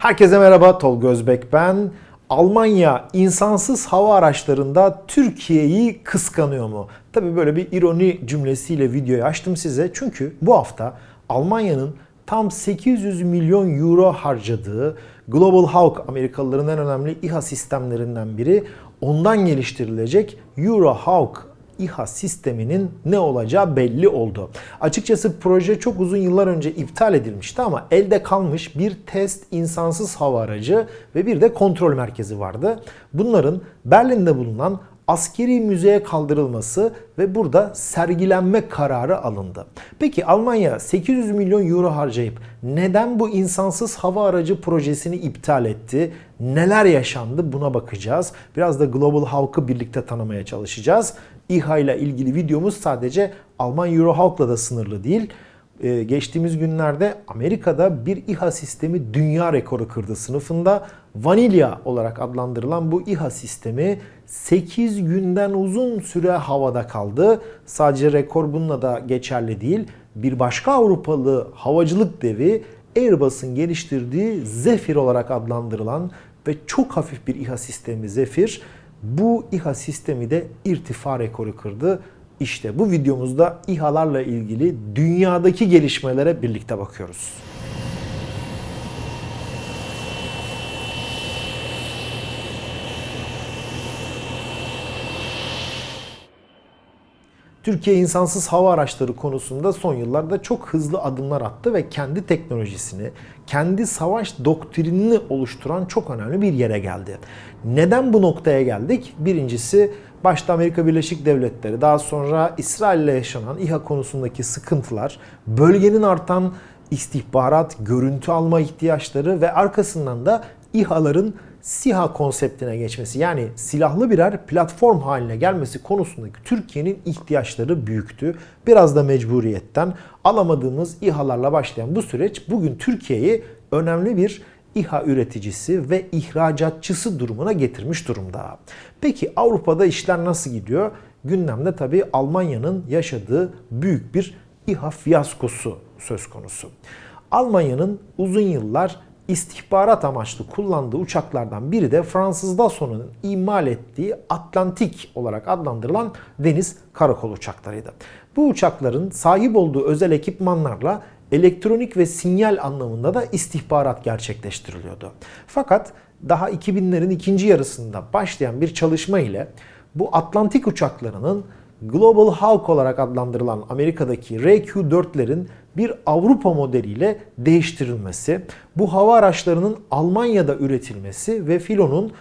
Herkese merhaba, Tolga Özbek ben. Almanya insansız hava araçlarında Türkiye'yi kıskanıyor mu? Tabii böyle bir ironi cümlesiyle videoyu açtım size. Çünkü bu hafta Almanya'nın tam 800 milyon euro harcadığı Global Hawk Amerikalıların en önemli İHA sistemlerinden biri ondan geliştirilecek Euro Hawk İHA sisteminin ne olacağı belli oldu. Açıkçası proje çok uzun yıllar önce iptal edilmişti ama elde kalmış bir test insansız hava aracı ve bir de kontrol merkezi vardı. Bunların Berlin'de bulunan askeri müzeye kaldırılması ve burada sergilenme kararı alındı. Peki Almanya 800 milyon euro harcayıp neden bu insansız hava aracı projesini iptal etti? Neler yaşandı buna bakacağız. Biraz da Global Hawk'ı birlikte tanımaya çalışacağız. İHA ile ilgili videomuz sadece Alman Eurohawk'la da sınırlı değil. Ee, geçtiğimiz günlerde Amerika'da bir İHA sistemi dünya rekoru kırdı sınıfında. Vanilya olarak adlandırılan bu İHA sistemi 8 günden uzun süre havada kaldı. Sadece rekor bununla da geçerli değil. Bir başka Avrupalı havacılık devi Airbus'un geliştirdiği Zephyr olarak adlandırılan ve çok hafif bir İHA sistemi Zephyr bu İHA sistemi de irtifa rekoru kırdı. İşte bu videomuzda İHA'larla ilgili dünyadaki gelişmelere birlikte bakıyoruz. Türkiye insansız hava araçları konusunda son yıllarda çok hızlı adımlar attı ve kendi teknolojisini, kendi savaş doktrinini oluşturan çok önemli bir yere geldi. Neden bu noktaya geldik? Birincisi başta Amerika Birleşik Devletleri, daha sonra İsrail ile yaşanan İHA konusundaki sıkıntılar, bölgenin artan istihbarat, görüntü alma ihtiyaçları ve arkasından da İHA'ların SİHA konseptine geçmesi yani silahlı birer platform haline gelmesi konusundaki Türkiye'nin ihtiyaçları büyüktü. Biraz da mecburiyetten alamadığımız İHA'larla başlayan bu süreç bugün Türkiye'yi önemli bir İHA üreticisi ve ihracatçısı durumuna getirmiş durumda. Peki Avrupa'da işler nasıl gidiyor? Gündemde tabii Almanya'nın yaşadığı büyük bir İHA fiyaskosu söz konusu. Almanya'nın uzun yıllar istihbarat amaçlı kullandığı uçaklardan biri de Fransız Dassau'nun imal ettiği Atlantik olarak adlandırılan deniz karakol uçaklarıydı. Bu uçakların sahip olduğu özel ekipmanlarla elektronik ve sinyal anlamında da istihbarat gerçekleştiriliyordu. Fakat daha 2000'lerin ikinci yarısında başlayan bir çalışma ile bu Atlantik uçaklarının Global Hawk olarak adlandırılan Amerika'daki RQ-4'lerin bir Avrupa modeliyle değiştirilmesi, bu hava araçlarının Almanya'da üretilmesi ve filonun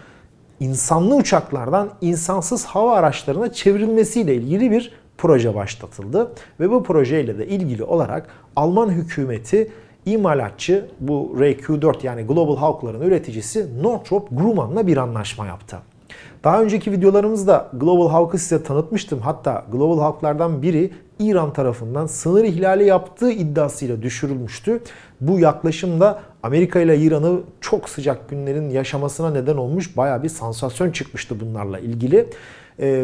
insanlı uçaklardan insansız hava araçlarına çevrilmesiyle ilgili bir proje başlatıldı. Ve bu projeyle de ilgili olarak Alman hükümeti imalatçı bu RQ-4 yani Global Hawk'ların üreticisi Northrop Grumman'la bir anlaşma yaptı. Daha önceki videolarımızda Global Hawk'ı size tanıtmıştım. Hatta Global Hawk'lardan biri İran tarafından sınır ihlali yaptığı iddiasıyla düşürülmüştü. Bu yaklaşım da Amerika ile İran'ı çok sıcak günlerin yaşamasına neden olmuş. Baya bir sansasyon çıkmıştı bunlarla ilgili. Ee,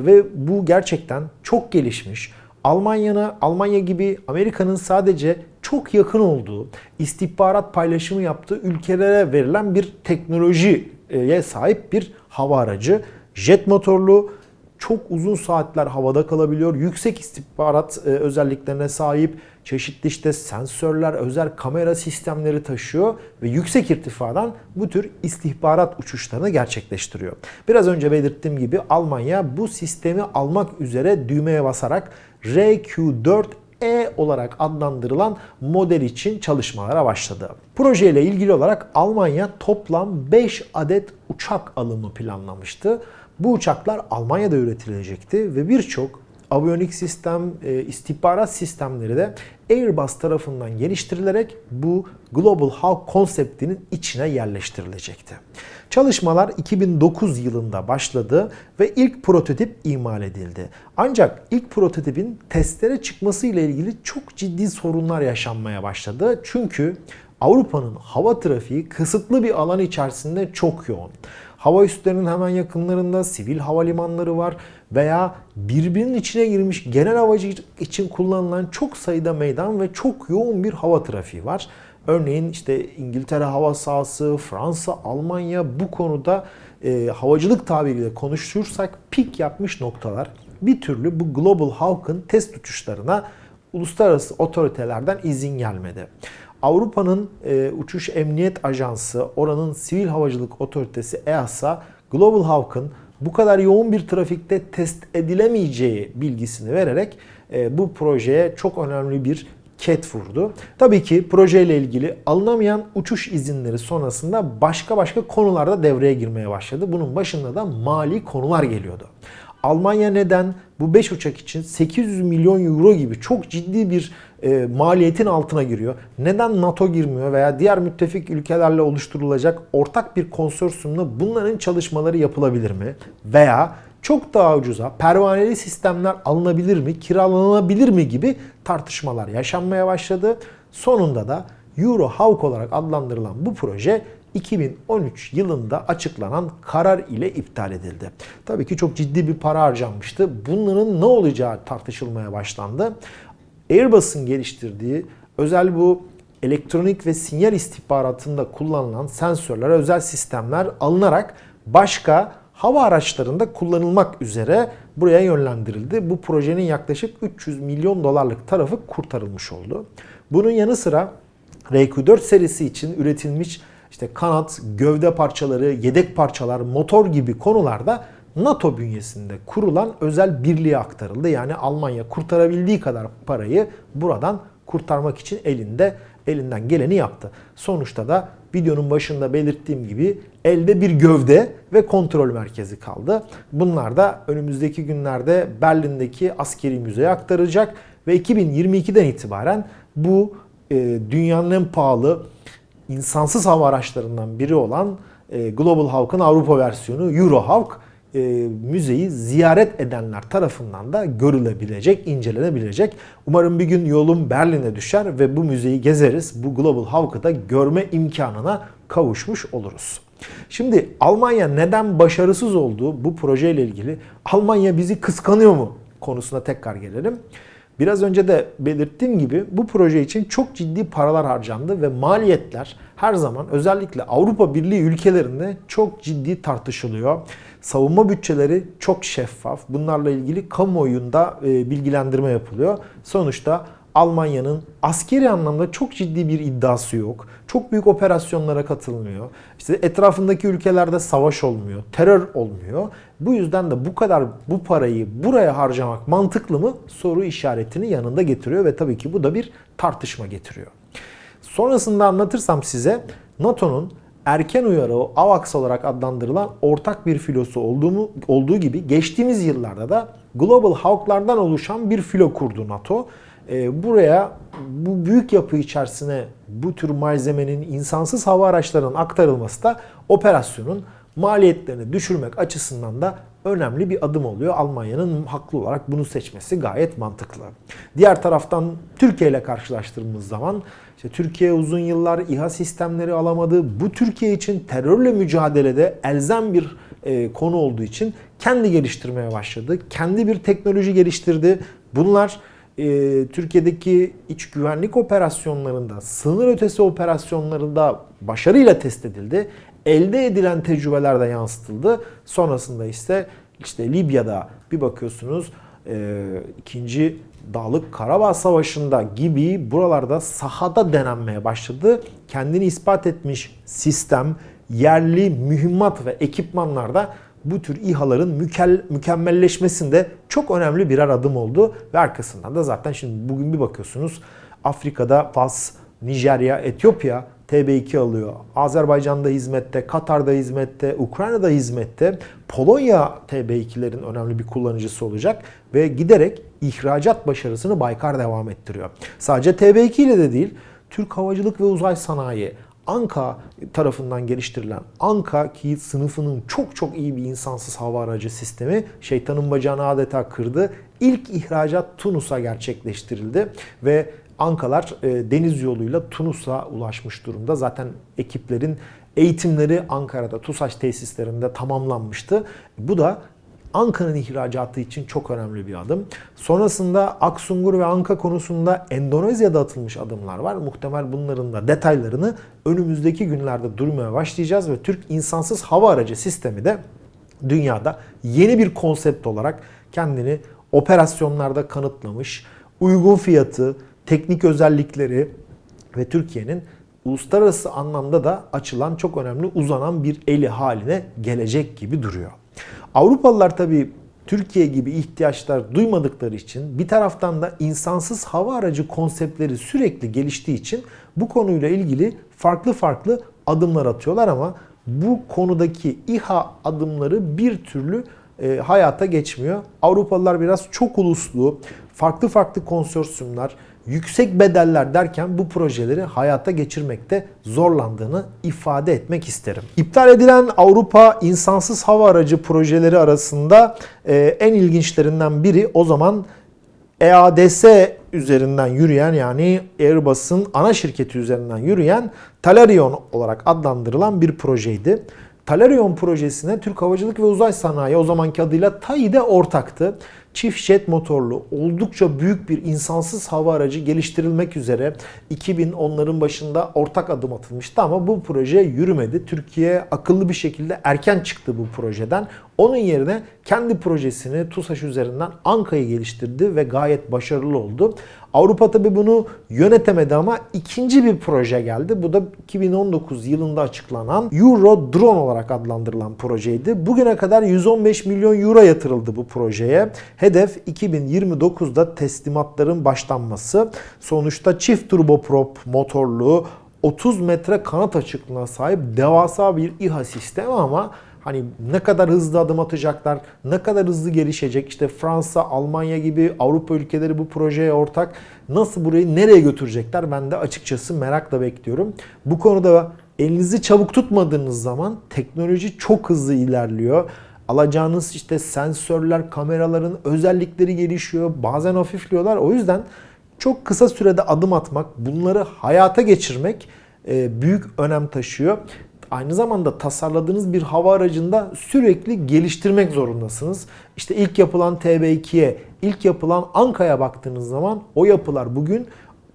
ve bu gerçekten çok gelişmiş. Almanya'na, Almanya gibi Amerika'nın sadece çok yakın olduğu, istihbarat paylaşımı yaptığı ülkelere verilen bir teknolojiye sahip bir hava aracı. Jet motorlu, çok uzun saatler havada kalabiliyor. Yüksek istihbarat e, özelliklerine sahip çeşitli işte sensörler, özel kamera sistemleri taşıyor ve yüksek irtifadan bu tür istihbarat uçuşlarını gerçekleştiriyor. Biraz önce belirttiğim gibi Almanya bu sistemi almak üzere düğmeye basarak RQ4 e olarak adlandırılan model için çalışmalara başladı. Proje ile ilgili olarak Almanya toplam 5 adet uçak alımı planlamıştı. Bu uçaklar Almanya'da üretilecekti ve birçok aviyonik sistem, e, istihbarat sistemleri de Airbus tarafından geliştirilerek bu Global Hawk konseptinin içine yerleştirilecekti. Çalışmalar 2009 yılında başladı ve ilk prototip imal edildi. Ancak ilk prototipin testlere çıkması ile ilgili çok ciddi sorunlar yaşanmaya başladı. Çünkü Avrupa'nın hava trafiği kısıtlı bir alan içerisinde çok yoğun. Hava üslerinin hemen yakınlarında sivil havalimanları var veya birbirinin içine girmiş genel havacılık için kullanılan çok sayıda meydan ve çok yoğun bir hava trafiği var. Örneğin işte İngiltere hava sahası, Fransa, Almanya bu konuda e, havacılık tabiriyle konuşursak pik yapmış noktalar. Bir türlü bu Global Hawk'ın test uçuşlarına uluslararası otoritelerden izin gelmedi. Avrupa'nın e, Uçuş Emniyet Ajansı, oranın Sivil Havacılık Otoritesi EASA, Global Hawk'ın bu kadar yoğun bir trafikte test edilemeyeceği bilgisini vererek e, bu projeye çok önemli bir ket vurdu. Tabii ki projeyle ilgili alınamayan uçuş izinleri sonrasında başka başka konularda devreye girmeye başladı. Bunun başında da mali konular geliyordu. Almanya neden bu 5 uçak için 800 milyon euro gibi çok ciddi bir e, maliyetin altına giriyor? Neden NATO girmiyor veya diğer müttefik ülkelerle oluşturulacak ortak bir konsorsiyumla bunların çalışmaları yapılabilir mi? Veya çok daha ucuza pervaneli sistemler alınabilir mi, kiralanabilir mi gibi tartışmalar yaşanmaya başladı. Sonunda da Euro Hawk olarak adlandırılan bu proje 2013 yılında açıklanan karar ile iptal edildi. Tabii ki çok ciddi bir para harcanmıştı. Bunların ne olacağı tartışılmaya başlandı. Airbus'un geliştirdiği özel bu elektronik ve sinyal istihbaratında kullanılan sensörler, özel sistemler alınarak başka hava araçlarında kullanılmak üzere buraya yönlendirildi. Bu projenin yaklaşık 300 milyon dolarlık tarafı kurtarılmış oldu. Bunun yanı sıra RQ4 serisi için üretilmiş işte kanat, gövde parçaları, yedek parçalar, motor gibi konularda NATO bünyesinde kurulan özel birliğe aktarıldı. Yani Almanya kurtarabildiği kadar parayı buradan kurtarmak için elinde elinden geleni yaptı. Sonuçta da videonun başında belirttiğim gibi elde bir gövde ve kontrol merkezi kaldı. Bunlar da önümüzdeki günlerde Berlin'deki askeri müzeye aktarılacak ve 2022'den itibaren bu e, dünyanın en pahalı insansız hava araçlarından biri olan e, Global Hawk'ın Avrupa versiyonu Euro Hawk e, müzeyi ziyaret edenler tarafından da görülebilecek, incelenebilecek. Umarım bir gün yolum Berlin'e düşer ve bu müzeyi gezeriz. Bu Global Hawk'ı da görme imkanına kavuşmuş oluruz. Şimdi Almanya neden başarısız olduğu bu projeyle ilgili Almanya bizi kıskanıyor mu konusuna tekrar gelelim. Biraz önce de belirttiğim gibi bu proje için çok ciddi paralar harcandı ve maliyetler her zaman özellikle Avrupa Birliği ülkelerinde çok ciddi tartışılıyor. Savunma bütçeleri çok şeffaf. Bunlarla ilgili kamuoyunda e, bilgilendirme yapılıyor. Sonuçta Almanya'nın askeri anlamda çok ciddi bir iddiası yok. Çok büyük operasyonlara katılmıyor. İşte etrafındaki ülkelerde savaş olmuyor, terör olmuyor. Bu yüzden de bu kadar bu parayı buraya harcamak mantıklı mı soru işaretini yanında getiriyor ve tabii ki bu da bir tartışma getiriyor. Sonrasında anlatırsam size NATO'nun erken uyarı AVAX olarak adlandırılan ortak bir filosu olduğu, olduğu gibi geçtiğimiz yıllarda da Global Hawk'lardan oluşan bir filo kurdu NATO. Ee, buraya bu büyük yapı içerisine bu tür malzemenin insansız hava araçlarının aktarılması da operasyonun maliyetlerini düşürmek açısından da önemli bir adım oluyor. Almanya'nın haklı olarak bunu seçmesi gayet mantıklı. Diğer taraftan Türkiye ile karşılaştırdığımız zaman işte Türkiye uzun yıllar İHA sistemleri alamadı. Bu Türkiye için terörle mücadelede elzem bir e, konu olduğu için kendi geliştirmeye başladı. Kendi bir teknoloji geliştirdi. Bunlar e, Türkiye'deki iç güvenlik operasyonlarında, sınır ötesi operasyonlarında başarıyla test edildi. Elde edilen tecrübeler de yansıtıldı. Sonrasında ise işte Libya'da bir bakıyorsunuz e, ikinci Dağlık Karabağ Savaşı'nda gibi buralarda sahada denenmeye başladı. Kendini ispat etmiş sistem, yerli mühimmat ve ekipmanlarda bu tür İHA'ların mükemmelleşmesinde çok önemli birer adım oldu. Ve arkasından da zaten şimdi bugün bir bakıyorsunuz Afrika'da Fas, Nijerya, Etiyopya TB2 alıyor. Azerbaycan'da hizmette, Katar'da hizmette, Ukrayna'da hizmette. Polonya TB2'lerin önemli bir kullanıcısı olacak ve giderek ihracat başarısını Baykar devam ettiriyor. Sadece TB2 ile de değil, Türk Havacılık ve Uzay Sanayi, Anka tarafından geliştirilen Anka ki sınıfının çok çok iyi bir insansız hava aracı sistemi şeytanın bacağını adeta kırdı. İlk ihracat Tunus'a gerçekleştirildi ve Ankalar e, deniz yoluyla Tunus'a ulaşmış durumda. Zaten ekiplerin eğitimleri Ankara'da TUSAŞ tesislerinde tamamlanmıştı. Bu da Anka'nın ihracatı için çok önemli bir adım. Sonrasında Aksungur ve Anka konusunda Endonezya'da atılmış adımlar var. Muhtemel bunların da detaylarını önümüzdeki günlerde duymaya başlayacağız ve Türk insansız hava aracı sistemi de dünyada yeni bir konsept olarak kendini operasyonlarda kanıtlamış. Uygun fiyatı, teknik özellikleri ve Türkiye'nin uluslararası anlamda da açılan çok önemli uzanan bir eli haline gelecek gibi duruyor. Avrupalılar tabii Türkiye gibi ihtiyaçlar duymadıkları için bir taraftan da insansız hava aracı konseptleri sürekli geliştiği için bu konuyla ilgili farklı farklı adımlar atıyorlar ama bu konudaki İHA adımları bir türlü e, hayata geçmiyor. Avrupalılar biraz çok uluslu, farklı farklı konsorsiyumlar, yüksek bedeller derken bu projeleri hayata geçirmekte zorlandığını ifade etmek isterim. İptal edilen Avrupa insansız hava aracı projeleri arasında e, en ilginçlerinden biri o zaman EADS üzerinden yürüyen yani Airbus'un ana şirketi üzerinden yürüyen Talarion olarak adlandırılan bir projeydi. Talarion projesine Türk Havacılık ve Uzay Sanayi o zamanki adıyla TAİ'de ortaktı. Çift jet motorlu oldukça büyük bir insansız hava aracı geliştirilmek üzere 2010'ların başında ortak adım atılmıştı ama bu proje yürümedi. Türkiye akıllı bir şekilde erken çıktı bu projeden. Onun yerine kendi projesini TUSAŞ üzerinden Anka'yı geliştirdi ve gayet başarılı oldu. Avrupa tabi bunu yönetemedi ama ikinci bir proje geldi. Bu da 2019 yılında açıklanan Euro Drone olarak adlandırılan projeydi. Bugüne kadar 115 milyon euro yatırıldı bu projeye. Hedef 2029'da teslimatların başlanması. Sonuçta çift turboprop motorlu 30 metre kanat açıklığına sahip devasa bir İHA sistemi ama Hani ne kadar hızlı adım atacaklar, ne kadar hızlı gelişecek. İşte Fransa, Almanya gibi Avrupa ülkeleri bu projeye ortak. Nasıl burayı nereye götürecekler ben de açıkçası merakla bekliyorum. Bu konuda elinizi çabuk tutmadığınız zaman teknoloji çok hızlı ilerliyor. Alacağınız işte sensörler, kameraların özellikleri gelişiyor. Bazen hafifliyorlar. O yüzden çok kısa sürede adım atmak, bunları hayata geçirmek e, büyük önem taşıyor aynı zamanda tasarladığınız bir hava aracında sürekli geliştirmek zorundasınız. İşte ilk yapılan TB2'ye, ilk yapılan Anka'ya baktığınız zaman o yapılar bugün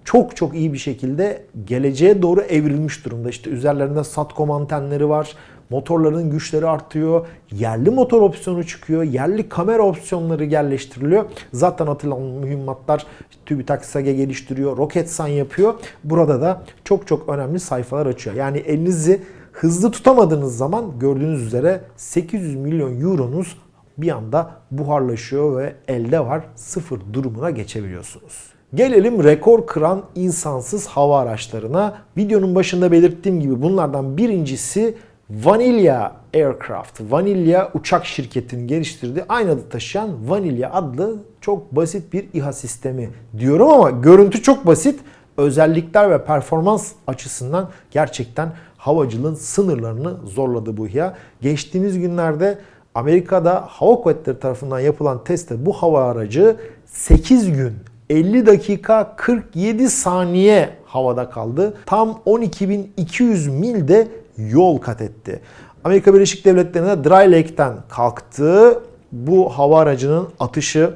çok çok iyi bir şekilde geleceğe doğru evrilmiş durumda. İşte üzerlerinde SATCOM antenleri var. Motorların güçleri artıyor. Yerli motor opsiyonu çıkıyor. Yerli kamera opsiyonları yerleştiriliyor. Zaten atılan mühimmatlar TÜBİTAK SAGE geliştiriyor. Roketsan yapıyor. Burada da çok çok önemli sayfalar açıyor. Yani elinizi hızlı tutamadığınız zaman gördüğünüz üzere 800 milyon euronuz bir anda buharlaşıyor ve elde var sıfır durumuna geçebiliyorsunuz. Gelelim rekor kıran insansız hava araçlarına. Videonun başında belirttiğim gibi bunlardan birincisi Vanilla Aircraft. Vanilla uçak şirketinin geliştirdiği aynı adı taşıyan Vanilla adlı çok basit bir İHA sistemi diyorum ama görüntü çok basit. Özellikler ve performans açısından gerçekten havacılığın sınırlarını zorladı bu İHA. Geçtiğimiz günlerde Amerika'da hava kuvvetleri tarafından yapılan testte bu hava aracı 8 gün 50 dakika 47 saniye havada kaldı. Tam 12.200 milde yol kat etti. Amerika Birleşik Devletleri'ne Dry Lake'ten kalktı. Bu hava aracının atışı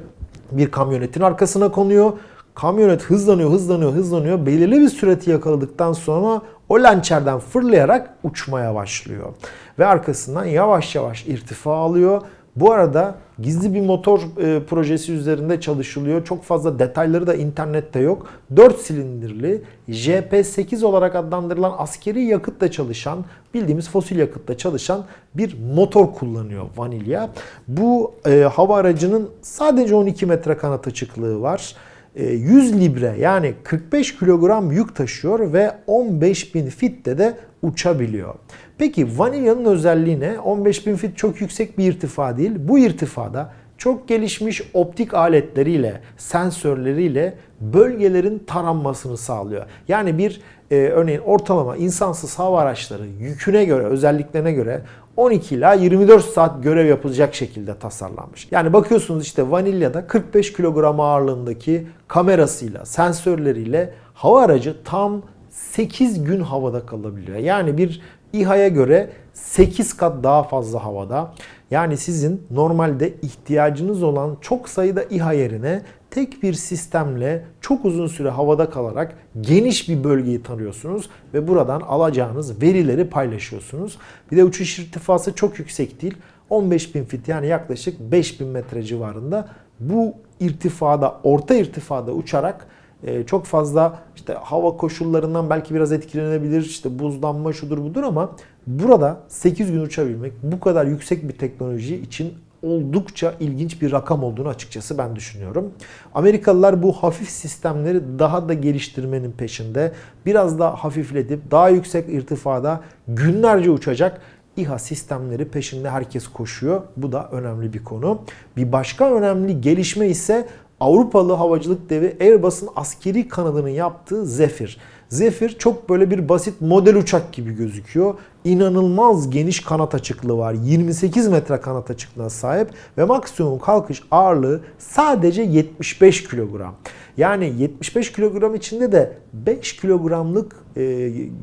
bir kamyonetin arkasına konuyor. Kamyonet hızlanıyor, hızlanıyor, hızlanıyor. Belirli bir süreti yakaladıktan sonra o lançerden fırlayarak uçmaya başlıyor. Ve arkasından yavaş yavaş irtifa alıyor. Bu arada gizli bir motor e, projesi üzerinde çalışılıyor. Çok fazla detayları da internette yok. 4 silindirli JP8 olarak adlandırılan askeri yakıtla çalışan, bildiğimiz fosil yakıtla çalışan bir motor kullanıyor Vanilya. Bu e, hava aracının sadece 12 metre kanat açıklığı var. 100 e, libre yani 45 kilogram yük taşıyor ve 15.000 fitte de uçabiliyor. Peki vanilyanın özelliği ne? 15.000 fit çok yüksek bir irtifa değil. Bu irtifada çok gelişmiş optik aletleriyle, sensörleriyle bölgelerin taranmasını sağlıyor. Yani bir e, örneğin ortalama insansız hava araçları yüküne göre, özelliklerine göre 12 ila 24 saat görev yapılacak şekilde tasarlanmış. Yani bakıyorsunuz işte Vanilla'da 45 kilogram ağırlığındaki kamerasıyla, sensörleriyle hava aracı tam 8 gün havada kalabiliyor. Yani bir İHA'ya göre 8 kat daha fazla havada. Yani sizin normalde ihtiyacınız olan çok sayıda İHA yerine tek bir sistemle çok uzun süre havada kalarak geniş bir bölgeyi tanıyorsunuz ve buradan alacağınız verileri paylaşıyorsunuz. Bir de uçuş irtifası çok yüksek değil. 15.000 fit yani yaklaşık 5000 metre civarında. Bu irtifada, orta irtifada uçarak e, çok fazla işte hava koşullarından belki biraz etkilenebilir. işte buzlanma şudur budur ama burada 8 gün uçabilmek bu kadar yüksek bir teknoloji için oldukça ilginç bir rakam olduğunu açıkçası ben düşünüyorum. Amerikalılar bu hafif sistemleri daha da geliştirmenin peşinde. Biraz daha hafifletip daha yüksek irtifada günlerce uçacak İHA sistemleri peşinde herkes koşuyor. Bu da önemli bir konu. Bir başka önemli gelişme ise Avrupalı havacılık devi Airbus'un askeri kanadının yaptığı Zephyr. Zephyr çok böyle bir basit model uçak gibi gözüküyor. İnanılmaz geniş kanat açıklığı var. 28 metre kanat açıklığına sahip ve maksimum kalkış ağırlığı sadece 75 kilogram. Yani 75 kilogram içinde de 5 kilogramlık e,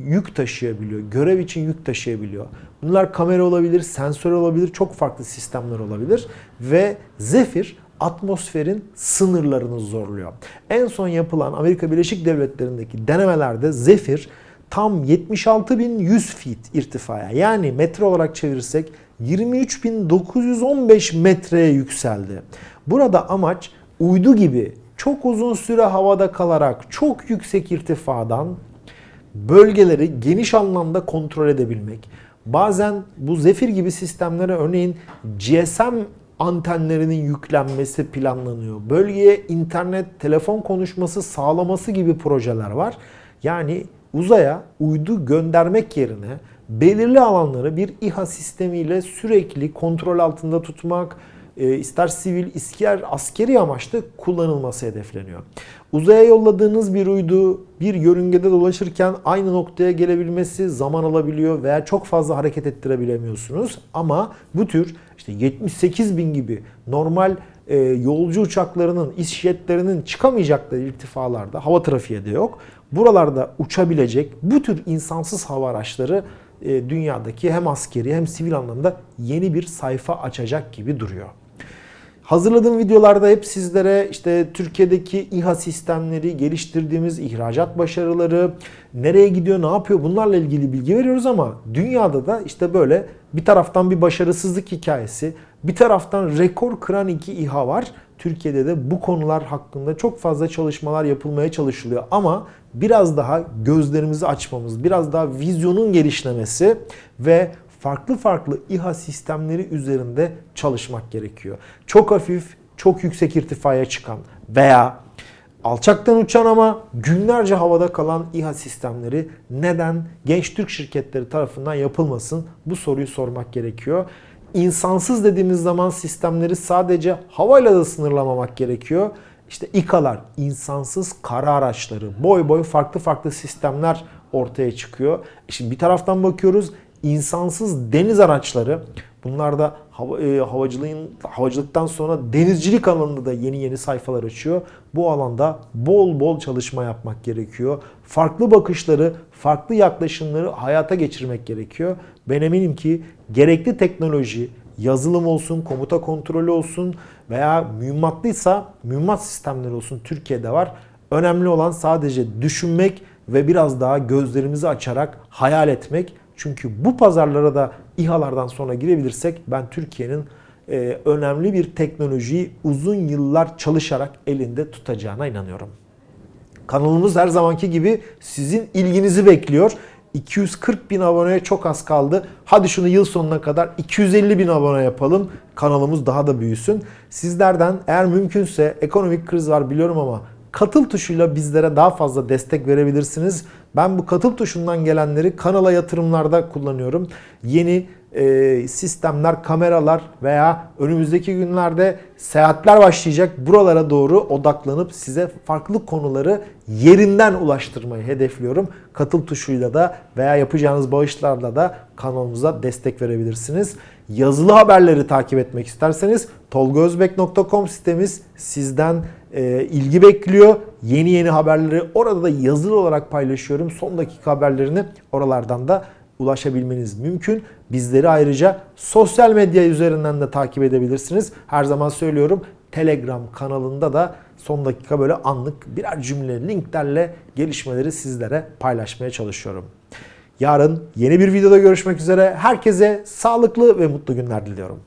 yük taşıyabiliyor. Görev için yük taşıyabiliyor. Bunlar kamera olabilir, sensör olabilir, çok farklı sistemler olabilir. Ve Zephyr atmosferin sınırlarını zorluyor. En son yapılan Amerika Birleşik Devletleri'ndeki denemelerde Zephyr tam 76.100 feet irtifaya yani metre olarak çevirirsek 23.915 metreye yükseldi. Burada amaç uydu gibi çok uzun süre havada kalarak çok yüksek irtifadan bölgeleri geniş anlamda kontrol edebilmek. Bazen bu Zephyr gibi sistemlere örneğin GSM antenlerinin yüklenmesi planlanıyor. Bölgeye internet, telefon konuşması sağlaması gibi projeler var. Yani uzaya uydu göndermek yerine belirli alanları bir İHA sistemiyle sürekli kontrol altında tutmak, e, ister sivil, ister askeri amaçlı kullanılması hedefleniyor. Uzaya yolladığınız bir uydu bir yörüngede dolaşırken aynı noktaya gelebilmesi zaman alabiliyor veya çok fazla hareket ettirebilemiyorsunuz. Ama bu tür işte 78 bin gibi normal e, yolcu uçaklarının, isjetlerinin çıkamayacakları irtifalarda hava trafiği de yok. Buralarda uçabilecek bu tür insansız hava araçları e, dünyadaki hem askeri hem sivil anlamda yeni bir sayfa açacak gibi duruyor. Hazırladığım videolarda hep sizlere işte Türkiye'deki İHA sistemleri, geliştirdiğimiz ihracat başarıları, nereye gidiyor, ne yapıyor bunlarla ilgili bilgi veriyoruz ama dünyada da işte böyle bir taraftan bir başarısızlık hikayesi, bir taraftan rekor kıran iki İHA var. Türkiye'de de bu konular hakkında çok fazla çalışmalar yapılmaya çalışılıyor ama biraz daha gözlerimizi açmamız, biraz daha vizyonun gelişlemesi ve farklı farklı İHA sistemleri üzerinde çalışmak gerekiyor. Çok hafif, çok yüksek irtifaya çıkan veya alçaktan uçan ama günlerce havada kalan İHA sistemleri neden genç Türk şirketleri tarafından yapılmasın? Bu soruyu sormak gerekiyor. İnsansız dediğimiz zaman sistemleri sadece havayla da sınırlamamak gerekiyor. İşte İKA'lar, insansız kara araçları, boy boy farklı farklı sistemler ortaya çıkıyor. Şimdi bir taraftan bakıyoruz insansız deniz araçları. Bunlar da hava, e, havacılığın havacılıktan sonra denizcilik alanında da yeni yeni sayfalar açıyor. Bu alanda bol bol çalışma yapmak gerekiyor. Farklı bakışları, farklı yaklaşımları hayata geçirmek gerekiyor. Ben eminim ki gerekli teknoloji, yazılım olsun, komuta kontrolü olsun veya mühimmatlıysa mühimmat sistemleri olsun Türkiye'de var. Önemli olan sadece düşünmek ve biraz daha gözlerimizi açarak hayal etmek. Çünkü bu pazarlara da İHA'lardan sonra girebilirsek ben Türkiye'nin e, önemli bir teknolojiyi uzun yıllar çalışarak elinde tutacağına inanıyorum. Kanalımız her zamanki gibi sizin ilginizi bekliyor. 240 bin aboneye çok az kaldı. Hadi şunu yıl sonuna kadar 250 bin abone yapalım. Kanalımız daha da büyüsün. Sizlerden eğer mümkünse ekonomik kriz var biliyorum ama katıl tuşuyla bizlere daha fazla destek verebilirsiniz. Ben bu katıl tuşundan gelenleri kanala yatırımlarda kullanıyorum. Yeni e, sistemler, kameralar veya önümüzdeki günlerde seyahatler başlayacak. Buralara doğru odaklanıp size farklı konuları yerinden ulaştırmayı hedefliyorum. Katıl tuşuyla da veya yapacağınız bağışlarla da kanalımıza destek verebilirsiniz. Yazılı haberleri takip etmek isterseniz tolgozbek.com sitemiz sizden e, ilgi bekliyor. Yeni yeni haberleri orada da yazılı olarak paylaşıyorum. Son dakika haberlerini oralardan da ulaşabilmeniz mümkün. Bizleri ayrıca sosyal medya üzerinden de takip edebilirsiniz. Her zaman söylüyorum Telegram kanalında da son dakika böyle anlık birer cümle linklerle gelişmeleri sizlere paylaşmaya çalışıyorum. Yarın yeni bir videoda görüşmek üzere. Herkese sağlıklı ve mutlu günler diliyorum.